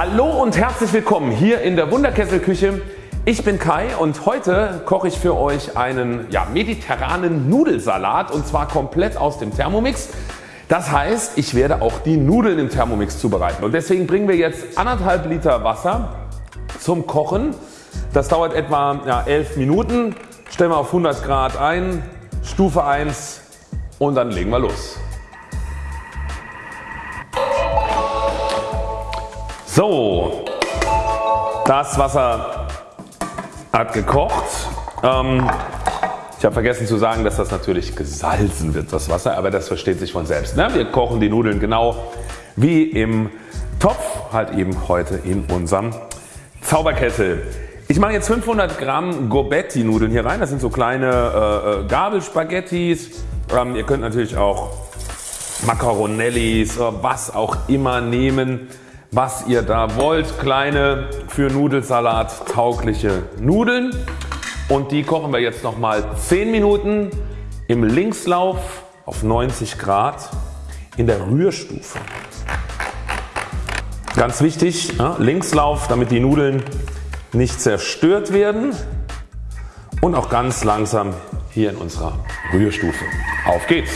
Hallo und herzlich willkommen hier in der Wunderkesselküche. Ich bin Kai und heute koche ich für euch einen ja, mediterranen Nudelsalat und zwar komplett aus dem Thermomix. Das heißt ich werde auch die Nudeln im Thermomix zubereiten und deswegen bringen wir jetzt anderthalb Liter Wasser zum Kochen. Das dauert etwa ja, 11 Minuten. Stellen wir auf 100 Grad ein, Stufe 1 und dann legen wir los. So, das Wasser hat gekocht. Ähm, ich habe vergessen zu sagen, dass das natürlich gesalzen wird das Wasser, aber das versteht sich von selbst. Ne? Wir kochen die Nudeln genau wie im Topf, halt eben heute in unserem Zauberkessel. Ich mache jetzt 500 Gramm Gobetti Nudeln hier rein. Das sind so kleine äh, äh Gabelspaghettis. Ähm, ihr könnt natürlich auch Macaronellis, was auch immer nehmen was ihr da wollt. Kleine für Nudelsalat taugliche Nudeln und die kochen wir jetzt nochmal 10 Minuten im Linkslauf auf 90 Grad in der Rührstufe. Ganz wichtig ja, Linkslauf damit die Nudeln nicht zerstört werden und auch ganz langsam hier in unserer Rührstufe. Auf geht's!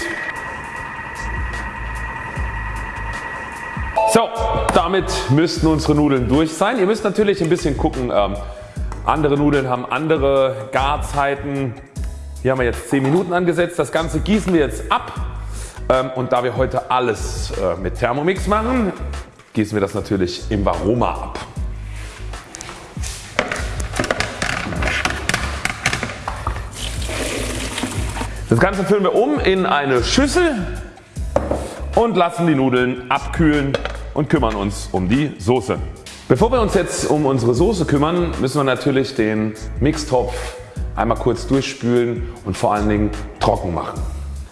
So, damit müssten unsere Nudeln durch sein. Ihr müsst natürlich ein bisschen gucken. Ähm, andere Nudeln haben andere Garzeiten. Hier haben wir jetzt 10 Minuten angesetzt. Das Ganze gießen wir jetzt ab. Ähm, und da wir heute alles äh, mit Thermomix machen, gießen wir das natürlich im Varoma ab. Das Ganze füllen wir um in eine Schüssel und lassen die Nudeln abkühlen und kümmern uns um die Soße. Bevor wir uns jetzt um unsere Soße kümmern müssen wir natürlich den Mixtopf einmal kurz durchspülen und vor allen Dingen trocken machen.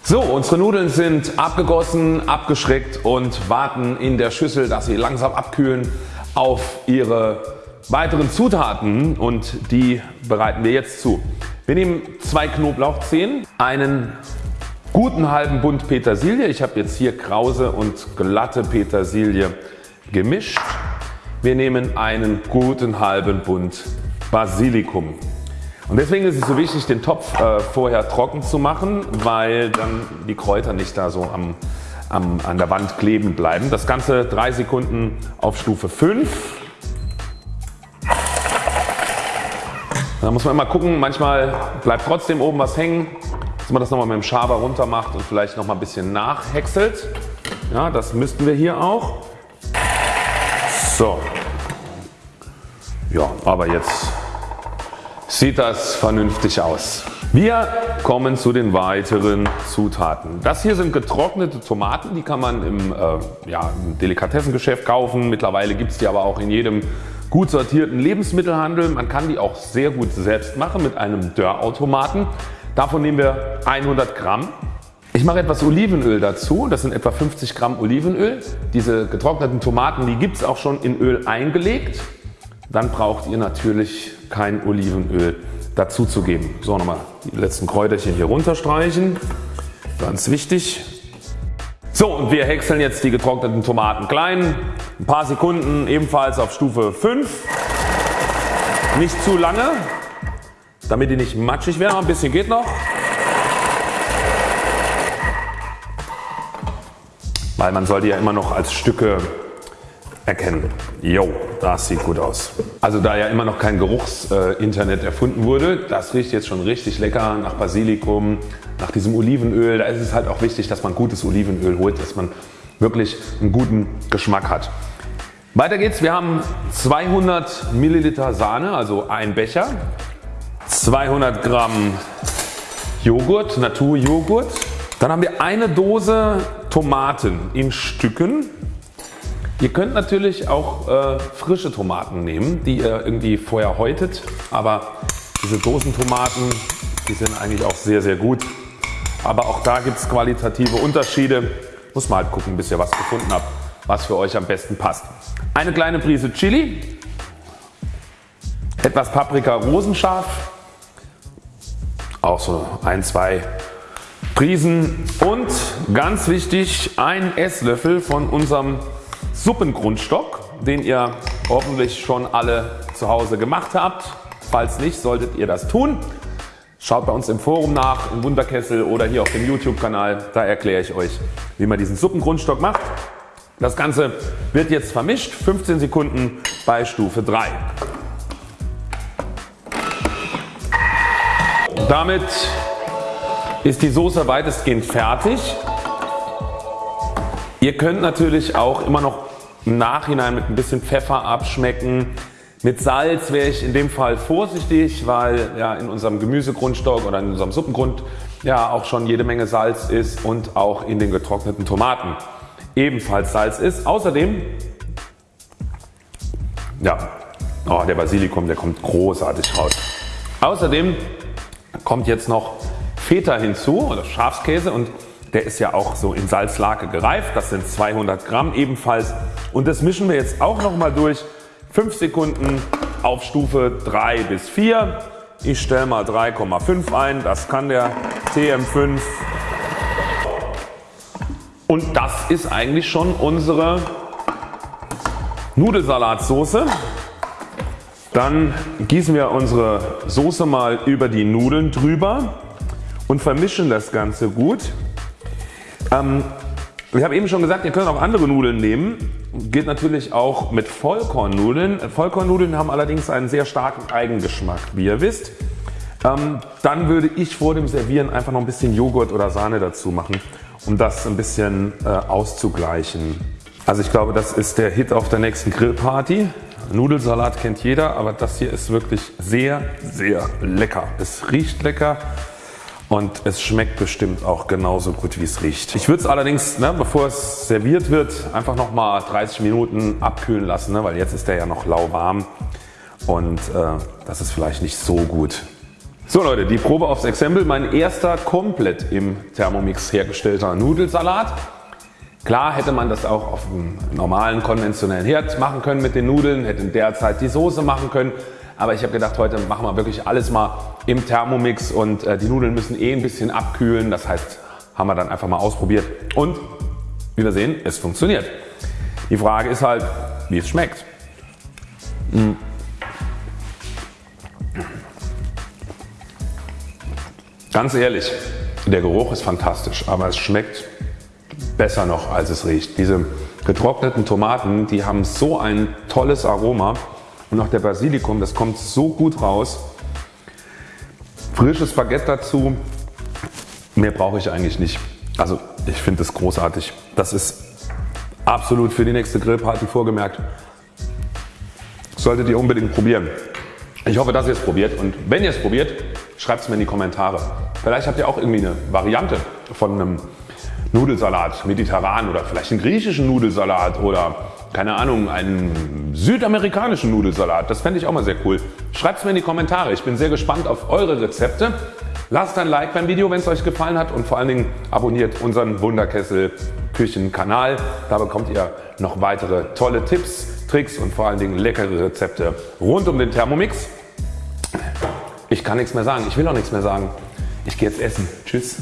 So unsere Nudeln sind abgegossen, abgeschreckt und warten in der Schüssel dass sie langsam abkühlen auf ihre weiteren Zutaten und die bereiten wir jetzt zu. Wir nehmen zwei Knoblauchzehen, einen guten halben Bund Petersilie. Ich habe jetzt hier krause und glatte Petersilie gemischt. Wir nehmen einen guten halben Bund Basilikum. Und deswegen ist es so wichtig den Topf äh, vorher trocken zu machen, weil dann die Kräuter nicht da so am, am, an der Wand kleben bleiben. Das Ganze 3 Sekunden auf Stufe 5. Da muss man immer gucken, manchmal bleibt trotzdem oben was hängen dass man das nochmal mit dem Schaber runter macht und vielleicht noch mal ein bisschen nachhäckselt. Ja, das müssten wir hier auch. So. Ja, aber jetzt sieht das vernünftig aus. Wir kommen zu den weiteren Zutaten. Das hier sind getrocknete Tomaten, die kann man im, äh, ja, im Delikatessengeschäft kaufen. Mittlerweile gibt es die aber auch in jedem gut sortierten Lebensmittelhandel. Man kann die auch sehr gut selbst machen mit einem Dörrautomaten. Davon nehmen wir 100 Gramm. Ich mache etwas Olivenöl dazu, das sind etwa 50 Gramm Olivenöl. Diese getrockneten Tomaten die gibt es auch schon in Öl eingelegt. Dann braucht ihr natürlich kein Olivenöl dazu zu geben. So nochmal die letzten Kräuterchen hier runterstreichen, ganz wichtig. So und wir häckseln jetzt die getrockneten Tomaten klein, ein paar Sekunden ebenfalls auf Stufe 5. Nicht zu lange, damit die nicht matschig werden. Ein bisschen geht noch. Weil man soll die ja immer noch als Stücke erkennen. Jo, das sieht gut aus. Also da ja immer noch kein Geruchsinternet erfunden wurde, das riecht jetzt schon richtig lecker nach Basilikum, nach diesem Olivenöl. Da ist es halt auch wichtig, dass man gutes Olivenöl holt, dass man wirklich einen guten Geschmack hat. Weiter geht's. Wir haben 200 Milliliter Sahne, also ein Becher. 200 Gramm Joghurt, Naturjoghurt. Dann haben wir eine Dose Tomaten in Stücken. Ihr könnt natürlich auch äh, frische Tomaten nehmen, die ihr irgendwie vorher häutet, aber diese Dosentomaten, die sind eigentlich auch sehr sehr gut. Aber auch da gibt es qualitative Unterschiede. Muss man halt gucken bis ihr was gefunden habt, was für euch am besten passt. Eine kleine Prise Chili, etwas Paprika rosenscharf, auch so ein, zwei Prisen und ganz wichtig ein Esslöffel von unserem Suppengrundstock den ihr hoffentlich schon alle zu Hause gemacht habt. Falls nicht, solltet ihr das tun. Schaut bei uns im Forum nach, im Wunderkessel oder hier auf dem YouTube Kanal. Da erkläre ich euch wie man diesen Suppengrundstock macht. Das Ganze wird jetzt vermischt 15 Sekunden bei Stufe 3. Damit ist die Soße weitestgehend fertig. Ihr könnt natürlich auch immer noch im Nachhinein mit ein bisschen Pfeffer abschmecken. Mit Salz wäre ich in dem Fall vorsichtig, weil ja in unserem Gemüsegrundstock oder in unserem Suppengrund ja auch schon jede Menge Salz ist und auch in den getrockneten Tomaten ebenfalls Salz ist. Außerdem, ja, oh, der Basilikum, der kommt großartig raus. Außerdem kommt jetzt noch Feta hinzu oder Schafskäse und der ist ja auch so in Salzlake gereift. Das sind 200 Gramm ebenfalls und das mischen wir jetzt auch noch mal durch. 5 Sekunden auf Stufe 3 bis 4. Ich stelle mal 3,5 ein. Das kann der TM5 und das ist eigentlich schon unsere Nudelsalatsoße. Dann gießen wir unsere Soße mal über die Nudeln drüber und vermischen das Ganze gut. Ähm, ich habe eben schon gesagt, ihr könnt auch andere Nudeln nehmen. Geht natürlich auch mit Vollkornnudeln. Vollkornnudeln haben allerdings einen sehr starken Eigengeschmack, wie ihr wisst. Ähm, dann würde ich vor dem Servieren einfach noch ein bisschen Joghurt oder Sahne dazu machen um das ein bisschen äh, auszugleichen. Also ich glaube das ist der Hit auf der nächsten Grillparty. Nudelsalat kennt jeder, aber das hier ist wirklich sehr sehr lecker. Es riecht lecker und es schmeckt bestimmt auch genauso gut wie es riecht. Ich würde es allerdings ne, bevor es serviert wird einfach noch mal 30 Minuten abkühlen lassen, ne, weil jetzt ist der ja noch lauwarm und äh, das ist vielleicht nicht so gut. So Leute, die Probe aufs Exempel. Mein erster komplett im Thermomix hergestellter Nudelsalat. Klar hätte man das auch auf einem normalen konventionellen Herd machen können mit den Nudeln, hätte in der Zeit die Soße machen können. Aber ich habe gedacht heute machen wir wirklich alles mal im Thermomix und äh, die Nudeln müssen eh ein bisschen abkühlen. Das heißt haben wir dann einfach mal ausprobiert und wie wir sehen es funktioniert. Die Frage ist halt wie es schmeckt. Mmh. Ganz ehrlich, der Geruch ist fantastisch, aber es schmeckt besser noch als es riecht. Diese getrockneten Tomaten, die haben so ein tolles Aroma und auch der Basilikum, das kommt so gut raus. Frisches Baguette dazu, mehr brauche ich eigentlich nicht. Also ich finde es großartig. Das ist absolut für die nächste Grillparty vorgemerkt. Solltet ihr unbedingt probieren. Ich hoffe dass ihr es probiert und wenn ihr es probiert Schreibt es mir in die Kommentare. Vielleicht habt ihr auch irgendwie eine Variante von einem Nudelsalat, mediterran oder vielleicht einen griechischen Nudelsalat oder keine Ahnung, einen südamerikanischen Nudelsalat. Das fände ich auch mal sehr cool. Schreibt es mir in die Kommentare. Ich bin sehr gespannt auf eure Rezepte. Lasst ein Like beim Video, wenn es euch gefallen hat und vor allen Dingen abonniert unseren Wunderkessel Küchen Kanal. Da bekommt ihr noch weitere tolle Tipps, Tricks und vor allen Dingen leckere Rezepte rund um den Thermomix. Ich kann nichts mehr sagen. Ich will auch nichts mehr sagen. Ich gehe jetzt essen. Tschüss.